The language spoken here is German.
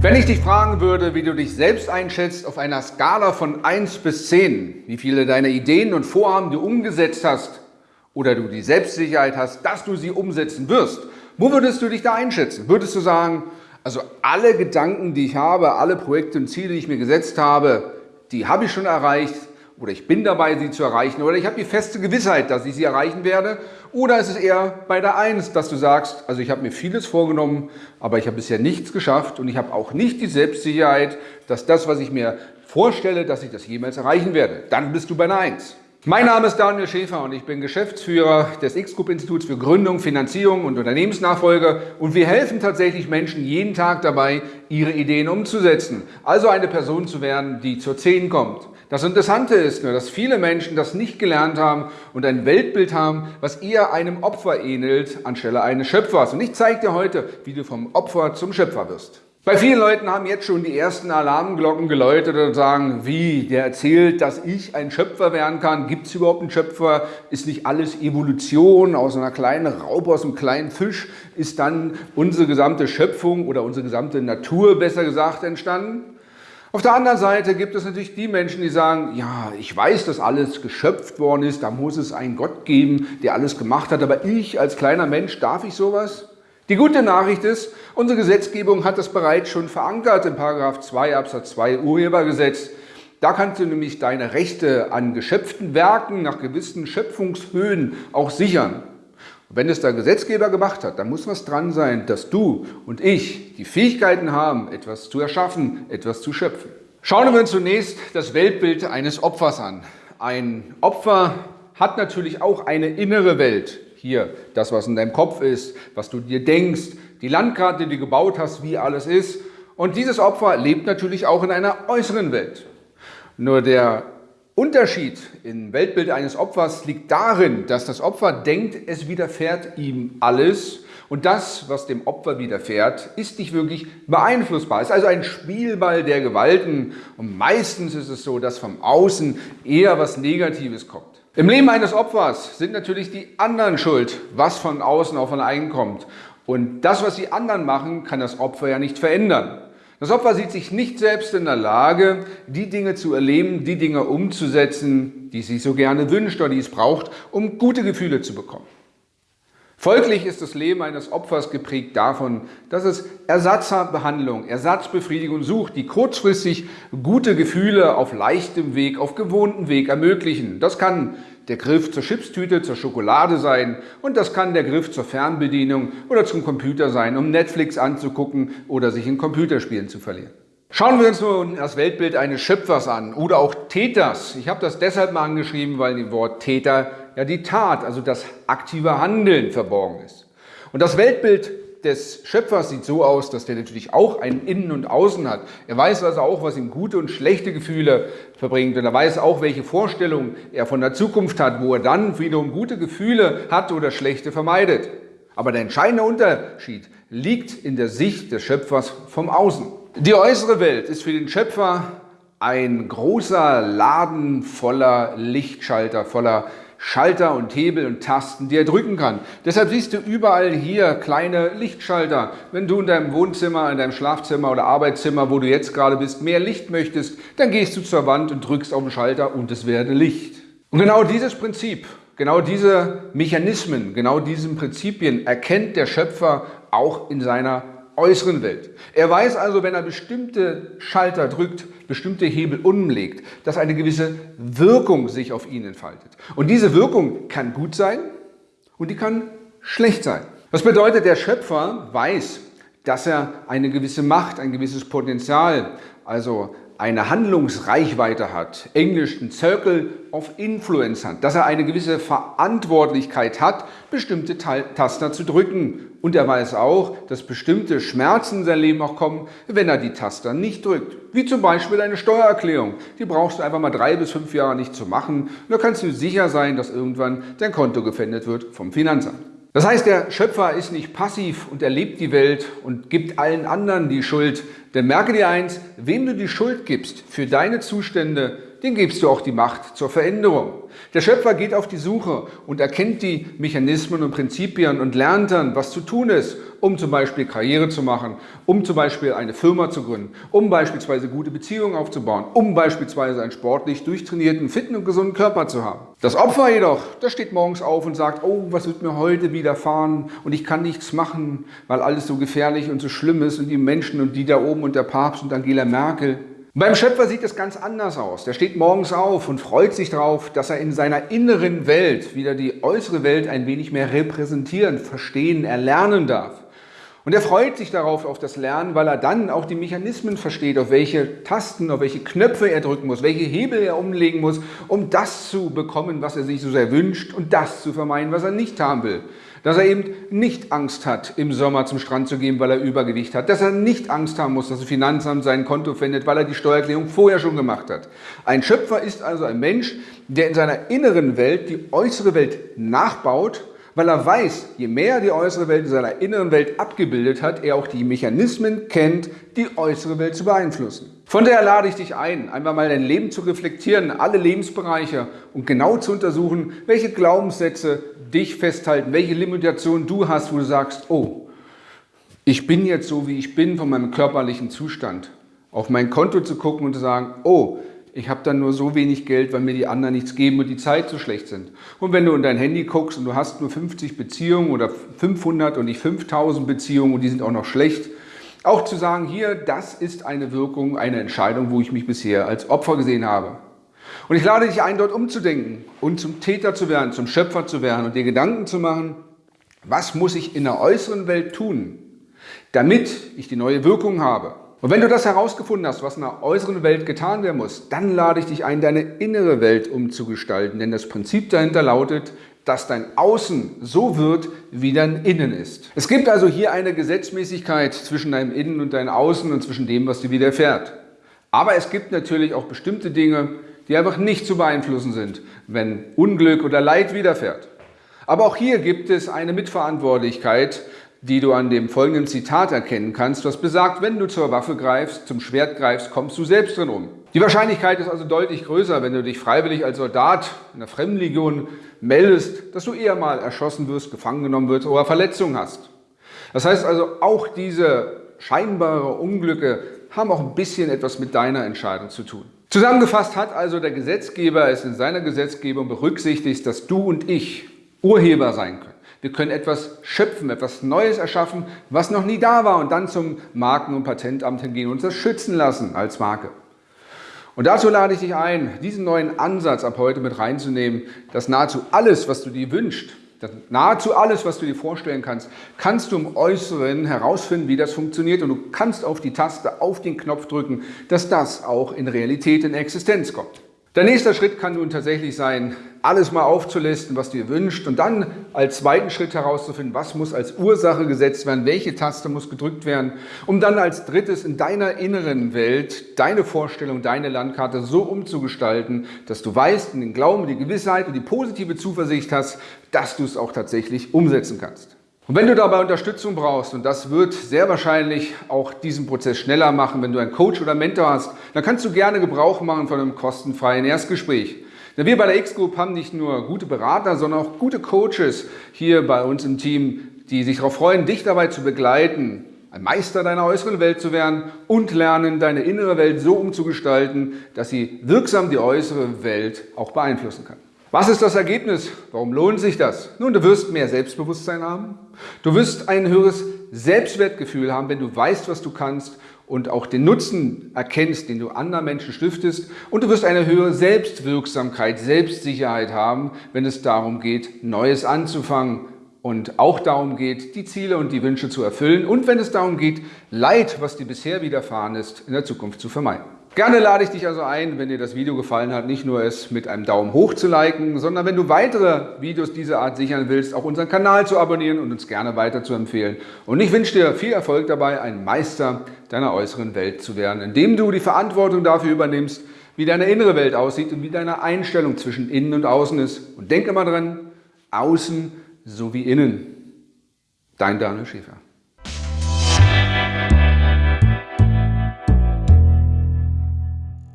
Wenn ich dich fragen würde, wie du dich selbst einschätzt auf einer Skala von 1 bis 10, wie viele deiner Ideen und Vorhaben du umgesetzt hast oder du die Selbstsicherheit hast, dass du sie umsetzen wirst, wo würdest du dich da einschätzen? Würdest du sagen, also alle Gedanken, die ich habe, alle Projekte und Ziele, die ich mir gesetzt habe, die habe ich schon erreicht, oder ich bin dabei, sie zu erreichen oder ich habe die feste Gewissheit, dass ich sie erreichen werde oder ist es eher bei der Eins, dass du sagst, also ich habe mir vieles vorgenommen, aber ich habe bisher nichts geschafft und ich habe auch nicht die Selbstsicherheit, dass das, was ich mir vorstelle, dass ich das jemals erreichen werde. Dann bist du bei einer Eins. Mein Name ist Daniel Schäfer und ich bin Geschäftsführer des X-Group-Instituts für Gründung, Finanzierung und Unternehmensnachfolge und wir helfen tatsächlich Menschen jeden Tag dabei, ihre Ideen umzusetzen. Also eine Person zu werden, die zur Zehn kommt. Das Interessante ist nur, dass viele Menschen das nicht gelernt haben und ein Weltbild haben, was eher einem Opfer ähnelt, anstelle eines Schöpfers. Und ich zeige dir heute, wie du vom Opfer zum Schöpfer wirst. Bei vielen Leuten haben jetzt schon die ersten Alarmglocken geläutet und sagen, wie, der erzählt, dass ich ein Schöpfer werden kann. Gibt es überhaupt einen Schöpfer? Ist nicht alles Evolution? Aus einer kleinen Raupe, aus einem kleinen Fisch ist dann unsere gesamte Schöpfung oder unsere gesamte Natur, besser gesagt, entstanden? Auf der anderen Seite gibt es natürlich die Menschen, die sagen, ja, ich weiß, dass alles geschöpft worden ist, da muss es einen Gott geben, der alles gemacht hat, aber ich als kleiner Mensch, darf ich sowas? Die gute Nachricht ist, unsere Gesetzgebung hat das bereits schon verankert in 2 Absatz 2 Urhebergesetz. Da kannst du nämlich deine Rechte an geschöpften Werken nach gewissen Schöpfungshöhen auch sichern. Und wenn es der Gesetzgeber gemacht hat, dann muss was dran sein, dass du und ich die Fähigkeiten haben, etwas zu erschaffen, etwas zu schöpfen. Schauen wir uns zunächst das Weltbild eines Opfers an. Ein Opfer hat natürlich auch eine innere Welt. Hier, das, was in deinem Kopf ist, was du dir denkst, die Landkarte, die du gebaut hast, wie alles ist. Und dieses Opfer lebt natürlich auch in einer äußeren Welt. Nur der Unterschied im Weltbild eines Opfers liegt darin, dass das Opfer denkt, es widerfährt ihm alles und das, was dem Opfer widerfährt, ist nicht wirklich beeinflussbar. Es ist also ein Spielball der Gewalten und meistens ist es so, dass vom Außen eher was Negatives kommt. Im Leben eines Opfers sind natürlich die anderen schuld, was von außen auf ein einkommt. Und das, was die anderen machen, kann das Opfer ja nicht verändern. Das Opfer sieht sich nicht selbst in der Lage, die Dinge zu erleben, die Dinge umzusetzen, die sie so gerne wünscht oder die es braucht, um gute Gefühle zu bekommen. Folglich ist das Leben eines Opfers geprägt davon, dass es Ersatzbehandlung, Ersatzbefriedigung sucht, die kurzfristig gute Gefühle auf leichtem Weg, auf gewohntem Weg ermöglichen. Das kann der Griff zur Chipstüte, zur Schokolade sein und das kann der Griff zur Fernbedienung oder zum Computer sein, um Netflix anzugucken oder sich in Computerspielen zu verlieren. Schauen wir uns nun das Weltbild eines Schöpfers an oder auch Täters. Ich habe das deshalb mal angeschrieben, weil im Wort Täter ja die Tat, also das aktive Handeln verborgen ist. Und das Weltbild des Schöpfers sieht so aus, dass der natürlich auch ein Innen und Außen hat. Er weiß also auch, was ihm gute und schlechte Gefühle verbringt und er weiß auch, welche Vorstellungen er von der Zukunft hat, wo er dann wiederum gute Gefühle hat oder schlechte vermeidet. Aber der entscheidende Unterschied liegt in der Sicht des Schöpfers vom Außen. Die äußere Welt ist für den Schöpfer ein großer Laden voller Lichtschalter, voller Schalter und Hebel und Tasten, die er drücken kann. Deshalb siehst du überall hier kleine Lichtschalter. Wenn du in deinem Wohnzimmer, in deinem Schlafzimmer oder Arbeitszimmer, wo du jetzt gerade bist, mehr Licht möchtest, dann gehst du zur Wand und drückst auf den Schalter und es werde Licht. Und genau dieses Prinzip, genau diese Mechanismen, genau diesen Prinzipien erkennt der Schöpfer auch in seiner äußeren Welt. Er weiß also, wenn er bestimmte Schalter drückt, bestimmte Hebel umlegt, dass eine gewisse Wirkung sich auf ihn entfaltet. Und diese Wirkung kann gut sein und die kann schlecht sein. Was bedeutet, der Schöpfer weiß, dass er eine gewisse Macht, ein gewisses Potenzial, also eine Handlungsreichweite hat, englisch ein Circle of Influence hat, dass er eine gewisse Verantwortlichkeit hat, bestimmte Taster zu drücken. Und er weiß auch, dass bestimmte Schmerzen in sein Leben auch kommen, wenn er die Taster nicht drückt. Wie zum Beispiel eine Steuererklärung. Die brauchst du einfach mal drei bis fünf Jahre nicht zu machen. Und da kannst du sicher sein, dass irgendwann dein Konto gefändet wird vom Finanzamt. Das heißt, der Schöpfer ist nicht passiv und erlebt die Welt und gibt allen anderen die Schuld. Denn merke dir eins, wem du die Schuld gibst für deine Zustände, den gibst du auch die Macht zur Veränderung. Der Schöpfer geht auf die Suche und erkennt die Mechanismen und Prinzipien und lernt dann, was zu tun ist, um zum Beispiel Karriere zu machen, um zum Beispiel eine Firma zu gründen, um beispielsweise gute Beziehungen aufzubauen, um beispielsweise einen sportlich durchtrainierten, fitten und gesunden Körper zu haben. Das Opfer jedoch, das steht morgens auf und sagt, oh, was wird mir heute widerfahren und ich kann nichts machen, weil alles so gefährlich und so schlimm ist und die Menschen und die da oben und der Papst und Angela Merkel. Beim Schöpfer sieht es ganz anders aus. Der steht morgens auf und freut sich darauf, dass er in seiner inneren Welt wieder die äußere Welt ein wenig mehr repräsentieren, verstehen, erlernen darf. Und er freut sich darauf, auf das Lernen, weil er dann auch die Mechanismen versteht, auf welche Tasten, auf welche Knöpfe er drücken muss, welche Hebel er umlegen muss, um das zu bekommen, was er sich so sehr wünscht und das zu vermeiden, was er nicht haben will. Dass er eben nicht Angst hat, im Sommer zum Strand zu gehen, weil er Übergewicht hat. Dass er nicht Angst haben muss, dass das Finanzamt sein Konto findet, weil er die Steuererklärung vorher schon gemacht hat. Ein Schöpfer ist also ein Mensch, der in seiner inneren Welt die äußere Welt nachbaut weil er weiß, je mehr er die äußere Welt in seiner inneren Welt abgebildet hat, er auch die Mechanismen kennt, die äußere Welt zu beeinflussen. Von daher lade ich dich ein, einmal mal dein Leben zu reflektieren, alle Lebensbereiche und genau zu untersuchen, welche Glaubenssätze dich festhalten, welche Limitationen du hast, wo du sagst, oh, ich bin jetzt so, wie ich bin von meinem körperlichen Zustand. Auf mein Konto zu gucken und zu sagen, oh, ich habe dann nur so wenig Geld, weil mir die anderen nichts geben und die Zeit so schlecht sind. Und wenn du in dein Handy guckst und du hast nur 50 Beziehungen oder 500 und nicht 5000 Beziehungen und die sind auch noch schlecht, auch zu sagen, hier, das ist eine Wirkung, eine Entscheidung, wo ich mich bisher als Opfer gesehen habe. Und ich lade dich ein, dort umzudenken und zum Täter zu werden, zum Schöpfer zu werden und dir Gedanken zu machen, was muss ich in der äußeren Welt tun, damit ich die neue Wirkung habe. Und wenn du das herausgefunden hast, was in der äußeren Welt getan werden muss, dann lade ich dich ein, deine innere Welt umzugestalten. Denn das Prinzip dahinter lautet, dass dein Außen so wird, wie dein Innen ist. Es gibt also hier eine Gesetzmäßigkeit zwischen deinem Innen und deinem Außen und zwischen dem, was dir widerfährt. Aber es gibt natürlich auch bestimmte Dinge, die einfach nicht zu beeinflussen sind, wenn Unglück oder Leid widerfährt. Aber auch hier gibt es eine Mitverantwortlichkeit, die du an dem folgenden Zitat erkennen kannst, was besagt, wenn du zur Waffe greifst, zum Schwert greifst, kommst du selbst drin um. Die Wahrscheinlichkeit ist also deutlich größer, wenn du dich freiwillig als Soldat in der Fremdenlegion meldest, dass du eher mal erschossen wirst, gefangen genommen wirst oder Verletzungen hast. Das heißt also, auch diese scheinbare Unglücke haben auch ein bisschen etwas mit deiner Entscheidung zu tun. Zusammengefasst hat also der Gesetzgeber es in seiner Gesetzgebung berücksichtigt, dass du und ich Urheber sein können. Wir können etwas schöpfen, etwas Neues erschaffen, was noch nie da war und dann zum Marken- und Patentamt hingehen und das schützen lassen als Marke. Und dazu lade ich dich ein, diesen neuen Ansatz ab heute mit reinzunehmen, dass nahezu alles, was du dir wünschst, nahezu alles, was du dir vorstellen kannst, kannst du im Äußeren herausfinden, wie das funktioniert und du kannst auf die Taste, auf den Knopf drücken, dass das auch in Realität in Existenz kommt. Der nächste Schritt kann nun tatsächlich sein, alles mal aufzulisten, was du dir wünscht und dann als zweiten Schritt herauszufinden, was muss als Ursache gesetzt werden, welche Taste muss gedrückt werden, um dann als drittes in deiner inneren Welt deine Vorstellung, deine Landkarte so umzugestalten, dass du weißt, in den Glauben, die Gewissheit und die positive Zuversicht hast, dass du es auch tatsächlich umsetzen kannst. Und wenn du dabei Unterstützung brauchst, und das wird sehr wahrscheinlich auch diesen Prozess schneller machen, wenn du einen Coach oder Mentor hast, dann kannst du gerne Gebrauch machen von einem kostenfreien Erstgespräch. Wir bei der X-Group haben nicht nur gute Berater, sondern auch gute Coaches hier bei uns im Team, die sich darauf freuen, dich dabei zu begleiten, ein Meister deiner äußeren Welt zu werden und lernen, deine innere Welt so umzugestalten, dass sie wirksam die äußere Welt auch beeinflussen kann. Was ist das Ergebnis? Warum lohnt sich das? Nun, du wirst mehr Selbstbewusstsein haben. Du wirst ein höheres Selbstwertgefühl haben, wenn du weißt, was du kannst und auch den Nutzen erkennst, den du anderen Menschen stiftest. Und du wirst eine höhere Selbstwirksamkeit, Selbstsicherheit haben, wenn es darum geht, Neues anzufangen und auch darum geht, die Ziele und die Wünsche zu erfüllen und wenn es darum geht, Leid, was dir bisher widerfahren ist, in der Zukunft zu vermeiden. Gerne lade ich dich also ein, wenn dir das Video gefallen hat, nicht nur es mit einem Daumen hoch zu liken, sondern wenn du weitere Videos dieser Art sichern willst, auch unseren Kanal zu abonnieren und uns gerne weiter zu empfehlen. Und ich wünsche dir viel Erfolg dabei, ein Meister deiner äußeren Welt zu werden, indem du die Verantwortung dafür übernimmst, wie deine innere Welt aussieht und wie deine Einstellung zwischen innen und außen ist. Und denke mal dran, außen sowie innen. Dein Daniel Schäfer.